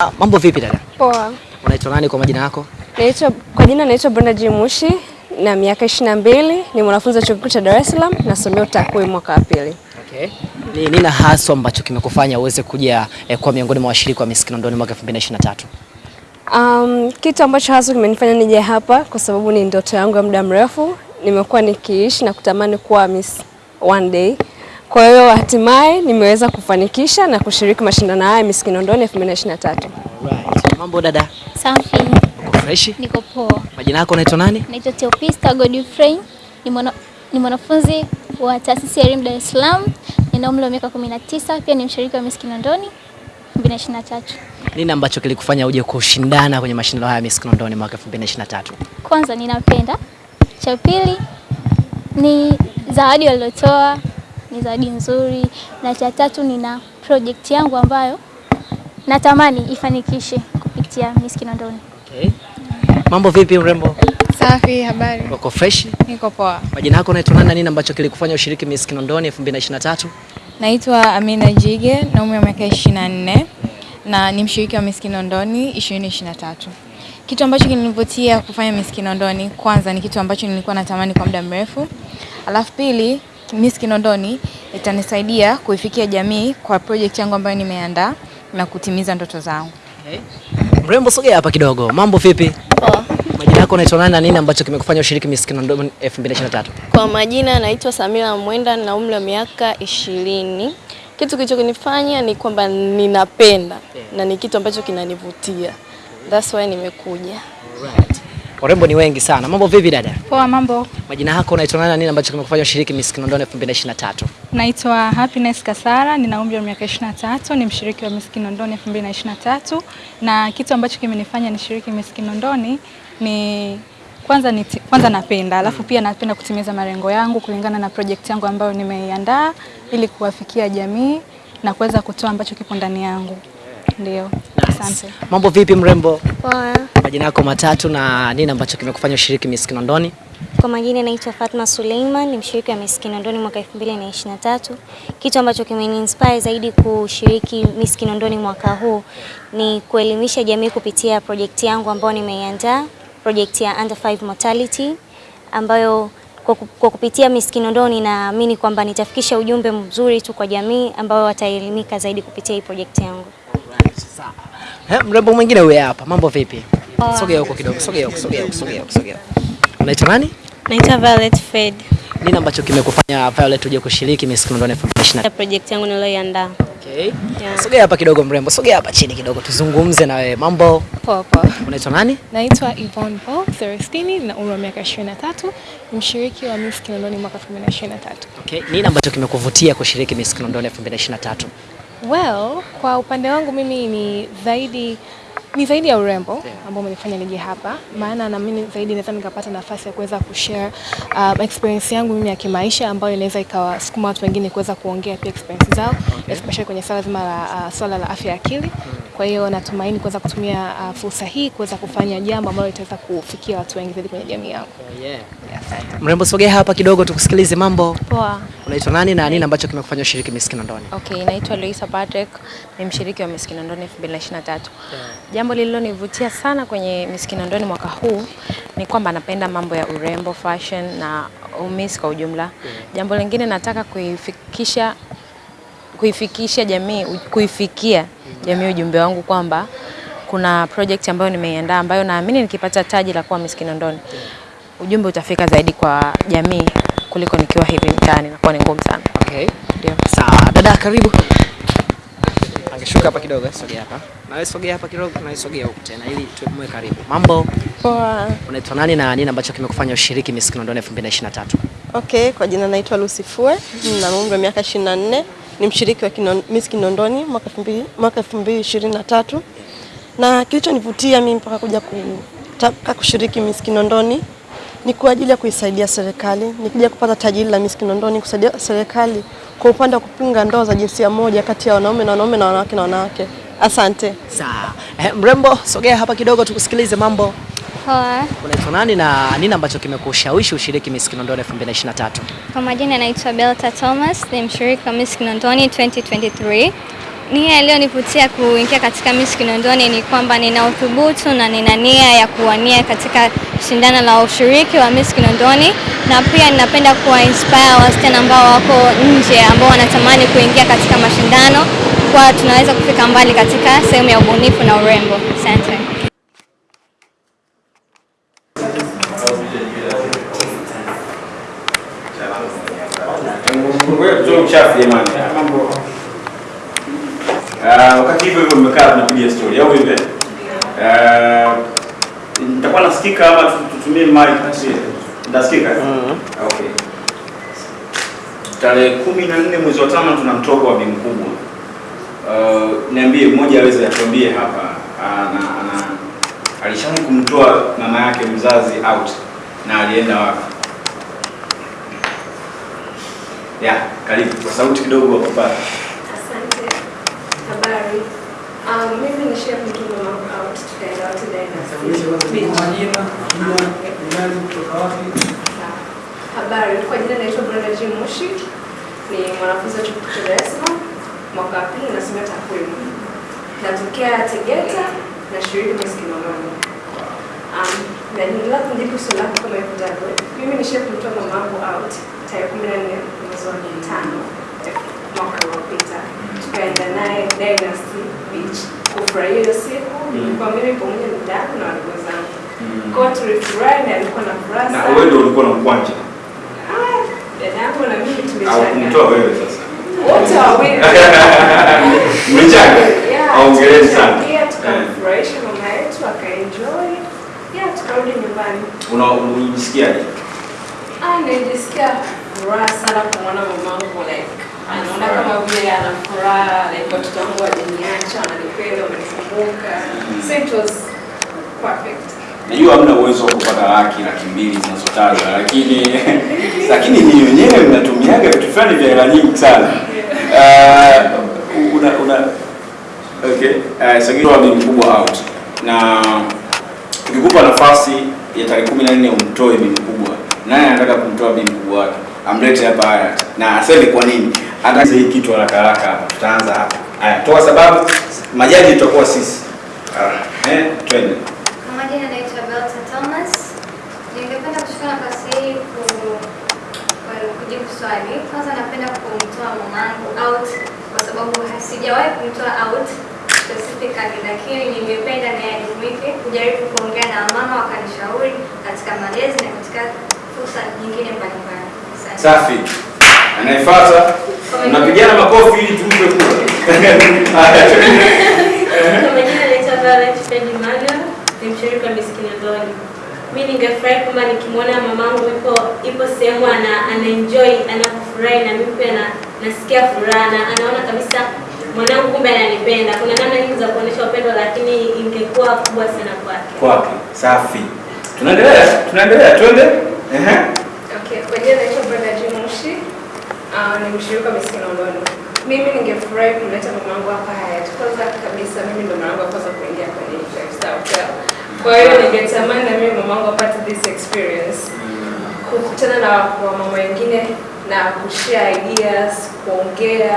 Ah, mambo vipi dada? Poa. Unaitwa nani kwa majina yako? Naitwa kwa jina naitwa Brenda Jimushi na miaka 22, ni mwanafunzi wa Chuo Kikuu cha Dar es Salaam nasomea utakwimu mwaka wa pili. Okay. Ni nini haswa ambacho kimekufanya uweze kuja eh, kwa miongoni mwa washiriki wa Miss Kinondoni mwaka 2023? Um, kitu ambacho hasa kimenifanya nije hapa kwa sababu ni ndoto yangu ya muda mrefu. Nimekuwa nikiishi na kutamani kuwa Miss one day. Kwa hiyo hatimaye nimeweza kufanikisha na kushiriki mashindano haya Miss Kinondoni 2023. Right. Mambo dada? Safi, Uko fresh? niko poa. Majina yako unaitwa nani? Naitwa Theopista Godfrey, ni mwana, ni mwanafunzi wa taasisi ya elimu Dar es Salaam. Nina umri wa miaka 19, pia ni mshiriki wa Miss Kinondoni 2023. Nini ambacho kilikufanya uje kushindana kwenye mashindano haya Miss Kinondoni mwaka 2023? Kwanza ninapenda, cha pili ni zawadi walilotoa, ni zawadi nzuri, na cha tatu nina project yangu ambayo natamani ifanikishe kupitia Miss Kinondoni. Okay. Mambo vipi mrembo? Safi, habari? Uko fresh? Niko poa. Majina yako unaitwa nani na nini ambacho kilikufanya ushiriki Miss Kinondoni 2023? Naitwa Amina Jige na umri wa miaka 24 na ni mshiriki wa Miss Kinondoni 2023. Kitu ambacho kilinivutia kufanya Miss Kinondoni, kwanza ni kitu ambacho nilikuwa natamani kwa muda mrefu. Alafu pili, Miss Kinondoni itanisaidia kuifikia jamii kwa project yangu ambayo nimeandaa na kutimiza ndoto zangu. Okay. Mrembo sogea hapa kidogo. Mambo vipi? Poa. Majina yako unaitwa nani na nini ambacho kimekufanya ushiriki Miss Kinondoni 2023? Kwa majina naitwa Samira Mwenda na umri wa miaka ishirini. Kitu kilichonifanya ni kwamba ninapenda na ni kitu ambacho kinanivutia. That's why nimekuja. Alright. Warembo ni wengi sana. Mambo vipi dada? Poa, mambo. Majina yako unaitwa nani na nini ambacho kimekufanya ushiriki Miss Kinondoni 2023? Naitwa Happiness Kasara, nina umri wa miaka 23, ni mshiriki wa Miss Kinondoni 2023 na kitu ambacho kimenifanya nishiriki Miss Kinondoni ni kwanza, ni kwanza napenda, alafu pia napenda kutimiza malengo yangu kulingana na project yangu ambayo nimeiandaa ili kuwafikia jamii na kuweza kutoa ambacho kipo ndani yangu. Ndio. Asante. Mambo vipi mrembo? Poa. Majina yako matatu na nini ambacho kimekufanya ushiriki Miss Kinondoni? Kwa majina naitwa Fatma Suleiman, ni mshiriki wa Miss Kinondoni mwaka 2023. Kitu ambacho kimeniinspire zaidi kushiriki Miss Kinondoni mwaka huu ni kuelimisha jamii kupitia projekti yangu ambayo nimeiandaa, projekti ya Under 5 Mortality ambayo kwa, kupitia Miss Kinondoni naamini kwamba nitafikisha ujumbe mzuri tu kwa jamii ambao wataelimika zaidi kupitia hii project yangu. Sawa. Eh, mrembo mwingine huyu hapa. Mambo vipi? Sogea huko kidogo. Sogea huko, sogea huko, sogea huko, sogea. huko. Unaitwa nani? Naitwa Violet Fed. Nini ambacho kimekufanya Violet uje kushiriki Miss Kinondoni 2023? Ya project yangu niliyoiandaa. Okay. Yeah. Sogea hapa kidogo mrembo. Sogea hapa chini kidogo tuzungumze na wewe. Mambo. Poa poa. Unaitwa nani? Naitwa Yvonne Paul Thirstini na umri wa miaka 23, ni mshiriki wa Miss Kinondoni mwaka 2023. Okay. Nini ambacho kimekuvutia kushiriki Miss Kinondoni 2023? Well, kwa upande wangu mimi ni zaidi ni zaidi ya urembo ambao umenifanya nije hapa, maana naamini zaidi naweza nikapata nafasi ya kuweza kushare um, experience yangu mimi ya kimaisha ambayo inaweza ikawasukuma watu wengine kuweza kuongea pia experience zao okay, especially kwenye swala zima la uh, swala la afya ya akili. Kwa hiyo natumaini kuweza kutumia uh, fursa hii kuweza kufanya jambo ambalo litaweza kufikia watu wengi zaidi kwenye jamii yangu. Yeah. Mrembo sogea hapa kidogo tukusikilize. Mambo. Poa. Unaitwa nani na nini ambacho kimekufanya ushiriki Miss Kinondoni? Okay, naitwa Luisa Patrick, ni mshiriki wa Miss Kinondoni 2023. Jambo lililonivutia sana kwenye Miss Kinondoni mwaka huu ni kwamba napenda mambo ya urembo, fashion na umis kwa ujumla. Yeah. Jambo lingine nataka kuifikisha kuifikisha jamii, kuifikia jamii ujumbe wangu kwamba kuna project ambayo nimeiandaa ambayo naamini nikipata taji la kuwa Miss Kinondoni ujumbe utafika zaidi kwa jamii kuliko nikiwa hivi mtaani, nakuwa ni ngumu sana. Okay. Ndio. Sawa, dada karibu. Angeshuka hapa kidogo, sogea hapa. Na wewe sogea hapa kidogo, na wewe sogea huku tena ili tuwe karibu. Mambo. Poa. Unaitwa nani na nini ambacho kimekufanya ushiriki Miss Kinondoni 2023? Okay, kwa jina naitwa Lucy Fue, na umri wa miaka 24, ni mshiriki wa Kinon, Miss Kinondoni mwaka 2000 mwaka 2023. Na kilichonivutia mimi mpaka kuja kutaka kushiriki Miss Kinondoni ni kwa ajili ya kuisaidia serikali, nikija kupata taji la Miss Kinondoni kusaidia serikali kwa upande wa kupinga ndoa za jinsia moja kati ya wanaume na wanaume na wanawake na wanawake. Asante. Sawa. Eh, mrembo sogea hapa kidogo tukusikilize. Mambo. Poa. Unaitwa nani na nini ambacho kimekushawishi ushiriki Miss Kinondoni 2023? Kwa majina naitwa Belta Thomas, ni mshiriki wa Miss Kinondoni 2023. Nia iliyonivutia kuingia katika Miss Kinondoni ni kwamba nina uthubutu na nina nia ya kuwania katika shindano la ushiriki wa Miss Kinondoni, na pia ninapenda kuwa inspire wasichana ambao wako nje ambao wanatamani kuingia katika mashindano, kwa tunaweza kufika mbali katika sehemu ya ubunifu na urembo. Asante. Jamani. Mambo. Ah, wakati hivyo hivyo mmekaa tunapiga story au vipi? Eh, nitakuwa nasikika ama tutumie mic? Nitasikika? Okay. Tarehe kumi na nne mwezi wa tano tuna mtoko wa bi mkubwa. Uh, niambie mmoja aweze atuambie hapa ana, ana alishawahi kumtoa mama yake mzazi out na alienda wapi? Ya, karibu kwa sauti kidogo hapo pale. Asante. Habari. Um, mimi ni chef mtuma mambo out tukaenda kutoka wapi? Habari. Kwa jina naitwa Brenda Jim Mushi. Ni mwanafunzi wa chuo cha Dar es Salaam. Mwaka wa pili nasomea takwimu. Natokea Tegeta na shiriki Miss Kinondoni. Um, na niendelea kujibu swali lako kama ifuatavyo. Mimi ni chef mtuma mamangu out tarehe 14 wa tano mwaka uliopita tukaenda naye Dynasty Beach kufurahia hiyo siku. Nilikuwa mimi pamoja na dada na wadogo zangu. Kwa tulifurahi na alikuwa na furaha Na wewe ndio ulikuwa na mkwanja Ah, na mimi au tumechanga. kumtoa wewe sasa? Wote wawili. Mchanga. Aongeleni sana. Pia tukamfurahisha mama yetu akaenjoy. Yeah, tukarudi nyumbani. Unajisikiaje? Ah, nilijisikia furaha sana kumwona mamangu like anaona kama vile ana furaha like watoto wangu wajaniacha wananipenda wamenikumbuka. So it was perfect. Najua hamna uwezo wa kupata laki laki mbili zinazotajwa, lakini lakini ni wenyewe mnatumiaga vitu fulani vya hela nyingi sana. Uh, una una okay, uh, Sagiro ni mkubwa out na ukikupa nafasi ya tarehe kumi na nne umtoe bi mkubwa, naye anataka kumtoa bi mkubwa wake? Amlete hapa haya na aseme kwa nini. Hata hii kitu haraka haraka hapa, tutaanza hapa. Haya, toa sababu, majaji tutakuwa sisi. Ah, eh, twende. Kwa nafasi hii ku- ku- kujibu swali. Kwanza napenda kumtoa mamangu out kwa sababu sijawahi kumtoa out specifically, lakini ningependa naye ajumuike kujaribu kuongea na mama wakanishauri katika malezi na katika fursa nyingine mbalimbali. Safi. Anayefuata mnapigana makofi ili tumpe kura. Kwa majina naitwa Violet Fred Emmanuel, ni mshiriki wa Miss Kinondoni. Mi ningefurahi kama nikimwona mamangu ipo ipo sehemu ana, anaenjoy anafurahi na mimi pia na, nasikia furaha na anaona kabisa mwanangu kumbe ananipenda. Kuna namna nyingi za kuonyesha upendo, lakini ingekuwa kubwa sana kwake. Kwake. Safi. Tunaendelea, tunaendelea, twende. Ehe. Okay, kwa jina naitwa Brenda Jimushi. Uh, ni mshiriki wa Miss Kinondoni. Mimi ningefurahi kumleta mamangu hapa Hyatt. Kwanza kabisa mimi ndo mama yangu kwanza kuingia kwenye five star hotel. Kwa hiyo ningetamani na mimi mamangu apate this experience. Kukutana na wamama wengine na kushare ideas, kuongea,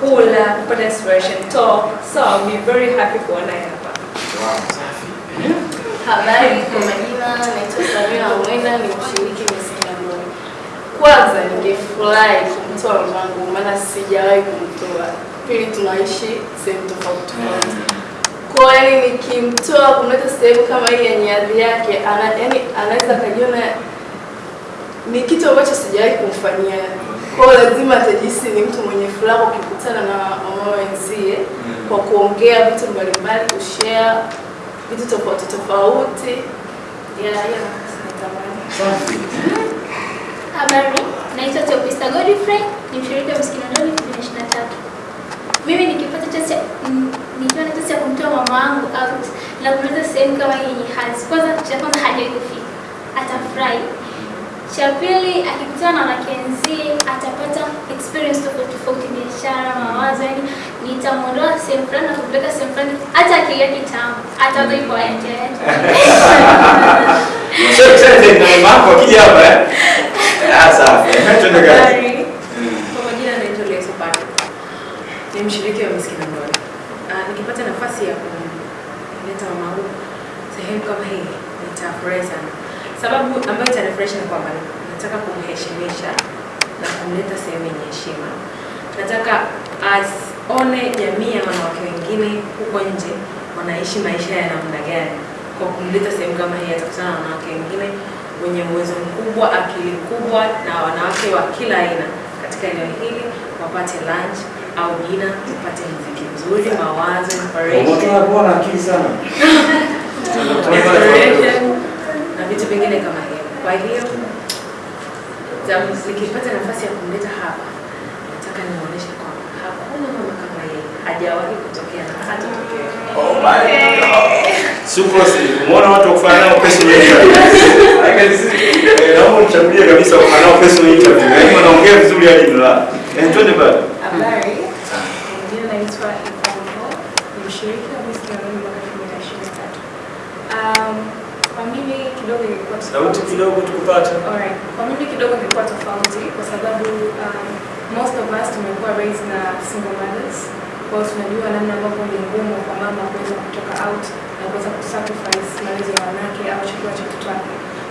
kula, kupata inspiration talk. So I'll be very happy kuona hapa. Habari, kwa majina naitwa Samira Mwenda, ni mshiriki Miss. Kwanza ningefurahi kumtoa mamangu, maana sijawahi kumtoa. Pili, tunaishi sehemu tofauti tofauti. Kwa hiyo nikimtoa kumleta sehemu kama hii yenye hadhi yake, ana, yani anaweza akajiona ni kitu ambacho sijawahi kumfanyia. Kwa hiyo lazima atajihisi ni mtu mwenye furaha ukikutana na mama wenzie kwa kuongea vitu mbalimbali, kushare vitu tofauti tofauti. Yeah, yeah. Habari, naitwa Teopista Godfrey, ni mshiriki wa Miss Kinondoni 2023. Mimi nikipata chance mm, nikiwa na chance ya kumtoa mama wangu out na kumleta sehemu kama hii yenye hadhi, kwanza cha kwanza hajawahi kufika, atafurahi. Cha pili, akikutana na wanawake atapata experience tofauti tofauti, biashara, mawazo, yani nitamwondoa sehemu fulani na kumpeleka sehemu fulani, hata akilia kitamu ataanza hivyo aende Sasa sasa na mama akija hapa eh? Kwa majina naitwa Leso Patrick. Ni mshiriki wa Miss Kinondoni. uh, nikipata nafasi ya kuleta mamangu sehemu kama hii nitafurahi sana. Sababu ambayo itanifurahisha ni kwamba nataka kumheshimisha na kumleta sehemu yenye heshima. Nataka asione jamii ya wanawake wengine huko nje wanaishi maisha ya namna gani. Kwa kumleta sehemu kama hii atakutana na wanawake wengine wenye uwezo mkubwa, akili kubwa na wanawake wa kila aina katika eneo hili, wapate lunch au dina, wapate muziki mzuri, mawazo, inspiration Watu wana akili sana. Na vitu vingine kama hivyo. Kwa hiyo zikipata nikipata nafasi ya kumleta hapa, nataka nionyeshe kwamba hakuna mama kama yeye, hajawahi kutokea na hatatokea. Oh my God. Sucrose, umeona watu wakufanya nao personal interview. Eh, naomba unichagulie kabisa kufanya nao personal interview. Yaani wanaongea vizuri hadi nila. Eh, twende bado. Habari, jina naitwa Ivanko, ni mshirika wa Miss Kinondoni mwaka 2023. Um, kwa mimi kidogo ilikuwa Sauti kidogo tukupata. Alright. Kwa mimi kidogo ilikuwa tofauti kwa sababu um, most of us tumekuwa raised na single mothers. Kwa tunajua namna ambavyo ni ngumu kwa mama kuweza kutoka out na kuweza kusacrifice malezi ya wanawake au chakula cha mtoto wake.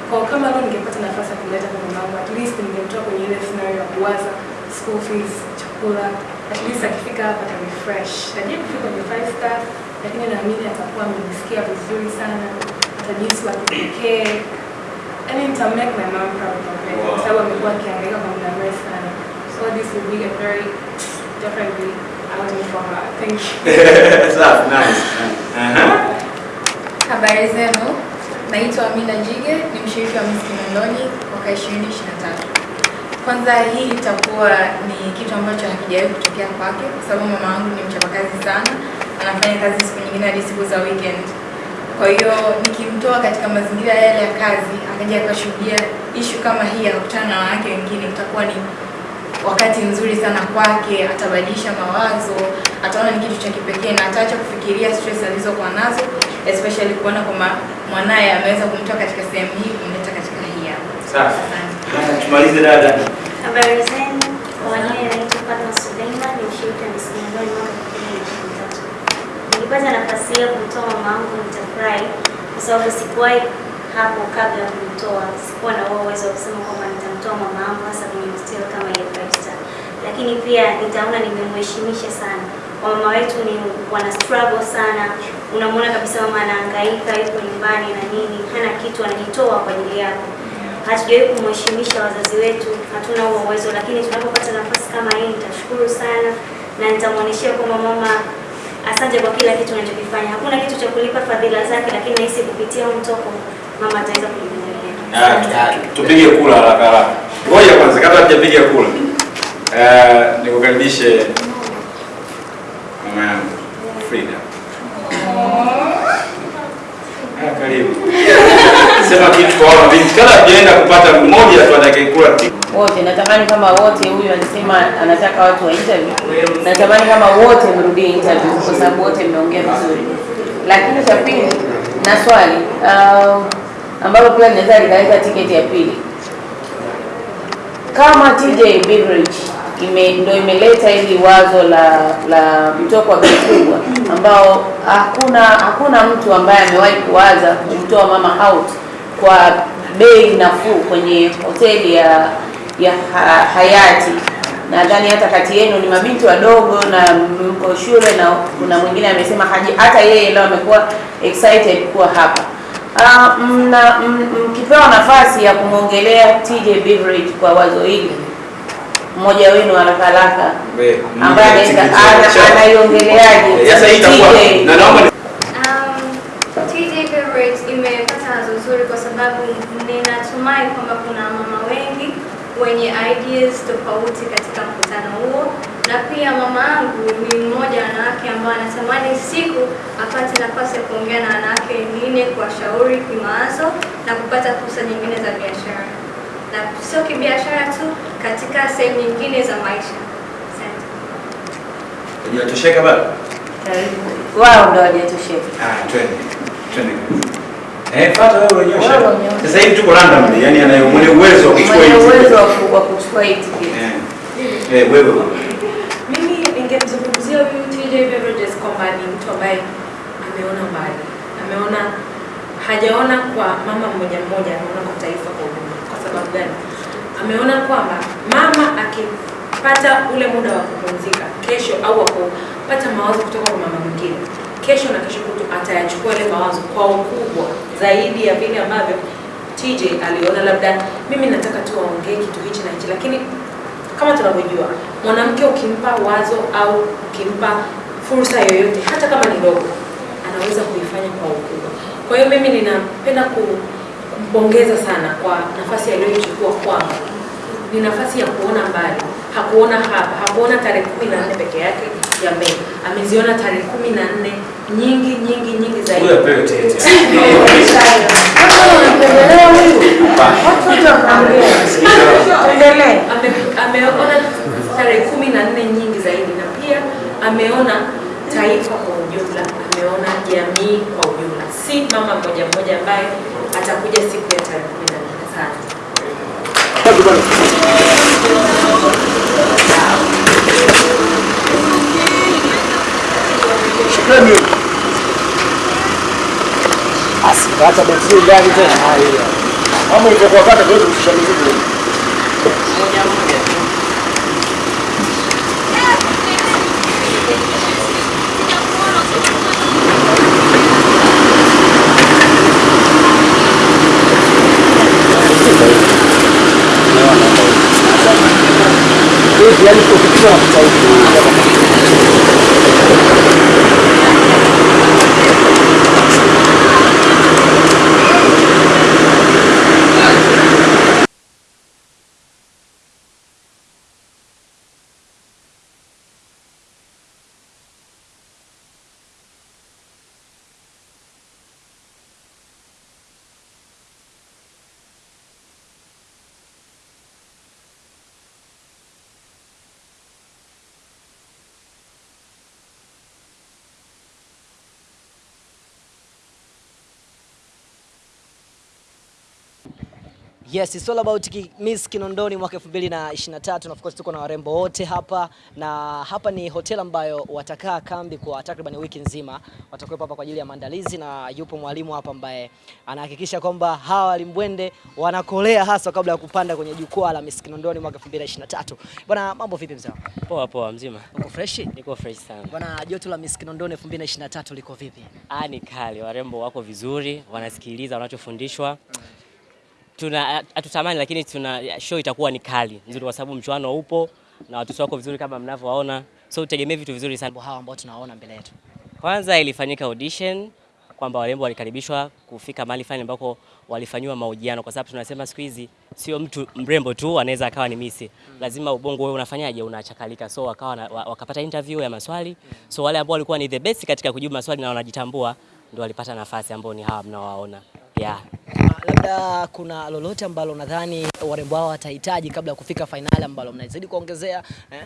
Kwa kama leo ningepata nafasi ya kumleta kwa mamangu, at least ningemtoa kwenye ile scenario ya kuwaza school fees, chakula, at least akifika hapa ata refresh. Hajai kufika kwenye five star, lakini naamini atakuwa amejisikia vizuri sana, atajihisi wa kipekee. Yaani nita make my mom proud of me kwa sababu amekuwa akihangaika kwa muda mrefu sana. So this will be a very definitely outing for her. Thank you. Safi, nice. Aha. Uh-huh. Habari zenu, naitwa Amina Jige, ni mshiriki wa Miss Kinondoni mwaka 2023. Kwanza hii itakuwa ni kitu ambacho hakijawahi kutokea kwake, kwa sababu mama wangu ni mchapakazi sana, anafanya kazi siku nyingine hadi siku za weekend. Kwa hiyo nikimtoa katika mazingira yale ya kazi, akaja akashuhudia ishu kama hii, akakutana na wanawake wengine, itakuwa ni wakati mzuri sana kwake, atabadilisha mawazo, ataona ni kitu cha kipekee na ataacha kufikiria stress alizokuwa nazo, especially kuona kwamba mwanaye ameweza kumtoa katika sehemu hii kumleta katika hii hapa. Safi. Tumalize dada. Habari zenu, kwa majina naitwa Fatma Suleiman, ni mshiriki wa Miss mwaka 2023. Nikipata nafasi ya kumtoa mama wangu nitafurahi kwa sababu sikuwahi hapo kabla ya kumtoa, sikuwa na uwezo wa kusema kwamba nitamtoa mama wangu hasa kwenye hostel kama ile five star, lakini pia nitaona nimemheshimisha sana. Wamama wetu ni wana struggle sana, unamwona kabisa mama anahangaika, yuko nyumbani na nini, hana kitu, anajitoa kwa ajili yako hatujawahi kumheshimisha wazazi wetu, hatuna huo uwezo, lakini tunapopata nafasi kama hii nitashukuru sana na nitamwonyeshea kwamba mama, asante kwa kila kitu unachokifanya. Hakuna kitu cha kulipa fadhila zake, lakini nahisi kupitia mtoko mama ataweza kujivunia. Ah, Tupige kula haraka haraka. Ngoja kwanza kabla tujapiga kula. Eh, nikukaribishe mama yangu Frida. Ah, karibu. Sema kitu kwa wao binti. Kama tujaenda kupata mmoja tu atakayekula wote natamani kama wote, huyu alisema anataka watu wa interview, natamani kama wote mrudie interview kwa sababu wote mmeongea vizuri. Lakini cha pili na swali uh, ambalo pia linaweza likaleta tiketi ya pili, kama TJ Beverage ime, ndo imeleta hili wazo la la mtoko wa bei ambao hakuna hakuna mtu ambaye amewahi kuwaza kumtoa mama out kwa bei nafuu kwenye hoteli ya ya ha, Hayati. Nadhani hata kati yenu ni mabinti wadogo na mko shule, na kuna mwingine amesema haji, hata yeye leo amekuwa excited kuwa hapa. Mna mkipewa nafasi ya kumwongelea TJ Beverage kwa wazo hili, mmoja wenu haraka haraka ambaye anaweza ana- anaiongeleaje Sasa hii itakuwa na naomba Um, imepata wazo zuri kwa sababu ninatumai kwamba kuna mama wengi wenye ideas tofauti katika mkutano huo, na pia mama yangu ni mmoja wanawake ambao anatamani siku apate nafasi ya kuongea na wanawake wengine, kuwashauri kimawazo na kupata fursa nyingine za biashara, na sio kibiashara tu, katika sehemu nyingine za maisha. Asante. Hujatosheka bado? Wao ndio hawajatosheka. Ah, twende. Twende. Eh, fata wewe unyosha. Sasa hivi tuko randomly, yani anaye mwenye uwezo wa kuchukua Mwenye uwezo wa kuchukua hii tiketi. Eh, wewe. Mimi ningemzungumzia huyu TJ Beverages kwamba ni ambaye ameona mbali, ameona hajaona kwa mama mmoja mmoja, ameona kwa taifa kwa ujumla. Kwa sababu gani? Ameona kwamba mama akipata ule muda wa kupumzika kesho au akupata kupata mawazo kutoka kwa mama mwingine, kesho na kesho kutu atayachukua ile mawazo kwa ukubwa zaidi ya vile ambavyo TJ aliona labda mimi nataka tu aongee kitu hichi na hichi, lakini kama tunavyojua mwanamke ukimpa wazo au ukimpa fursa yoyote, hata kama ni ndogo, anaweza kuifanya kwa ukubwa. Kwa hiyo mimi ninapenda ku- kumpongeza sana kwa nafasi aliyoichukua kwangu. Ni nafasi ya kuona mbali, hakuona hapa, hakuona tarehe kumi na nne peke yake ya Mei, ameziona tarehe kumi na nne nyingi nyingi nyingi zaidi. Ameona tarehe kumi na nne nyingi zaidi na pia ameona taifa kwa ujumla, ameona jamii kwa ujumla, si mama mmoja mmoja ambaye atakuja siku ya tarehe kumi na nne. Asante. Asikata betri ndani tena. Haya. Ilivyokuwa kata tuweze kushusha mizigo. Moja yani 严肃的教育。Yes, it's all about Miss Kinondoni mwaka 2023 na of course tuko na warembo wote hapa na hapa ni hotel ambayo watakaa kambi kwa takriban wiki nzima. Watakuwepo hapa kwa ajili ya maandalizi na yupo mwalimu hapa ambaye anahakikisha kwamba hawa walimbwende wanakolea hasa kabla ya kupanda kwenye jukwaa la Miss Kinondoni mwaka 2023. Bwana, mambo vipi mzee? Poa poa, mzima. Uko fresh? Niko fresh sana. Bwana, joto la Miss Kinondoni 2023 liko vipi? Ah, ni kali, warembo wako vizuri, wanasikiliza wanachofundishwa. Tuna hatutamani, lakini tuna show itakuwa ni kali. Nzuri, kwa sababu mchuano upo na watoto wako vizuri kama mnavyowaona, so tutegemee vitu vizuri sana. Hawa ambao tunaona mbele yetu, kwanza ilifanyika audition kwamba warembo walikaribishwa kufika mahali fulani ambako walifanyiwa mahojiano, kwa sababu tunasema siku hizi sio mtu mrembo tu anaweza akawa ni misi, lazima ubongo wewe unafanyaje, unachakalika. So wakawa na, wakapata interview ya maswali, so wale ambao walikuwa ni the best katika kujibu maswali na wanajitambua ndio walipata nafasi ambao ni hawa mnaowaona, yeah. Labda kuna lolote ambalo nadhani warembo hao watahitaji kabla ya kufika fainali ambalo mnazidi kuongezea eh?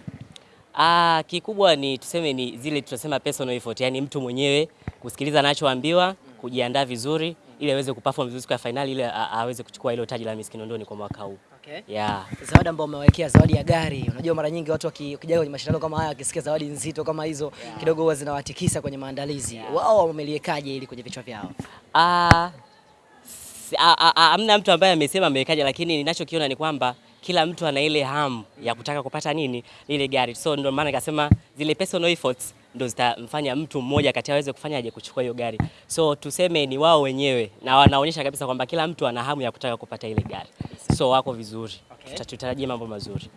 Ah, kikubwa ni tuseme ni zile tunasema personal effort, yani mtu mwenyewe kusikiliza anachoambiwa, kujiandaa vizuri ili aweze kuperform vizuri kwa fainali ili aweze kuchukua ile taji la Miss Kinondoni kwa mwaka huu. Okay. Yeah. Zawadi ambayo umewekea zawadi ya gari. Unajua mara nyingi watu waki- wakija kwenye mashindano kama haya wakisikia zawadi nzito kama hizo yeah. kidogo huwa zinawatikisa kwenye maandalizi. Yeah. Wao wameliekaje ili kwenye vichwa vyao? Ah, hamna mtu ambaye amesema amewekaje, lakini ninachokiona ni kwamba kila mtu ana ile hamu ya kutaka kupata nini ile gari, so ndio maana nikasema zile personal efforts ndo zitamfanya mtu mmoja kati aweze kufanyaje kuchukua hiyo gari. So tuseme ni wao wenyewe na wanaonyesha kabisa kwamba kila mtu ana hamu ya kutaka kupata ile gari, so wako vizuri, okay. Tutatarajia mambo mazuri.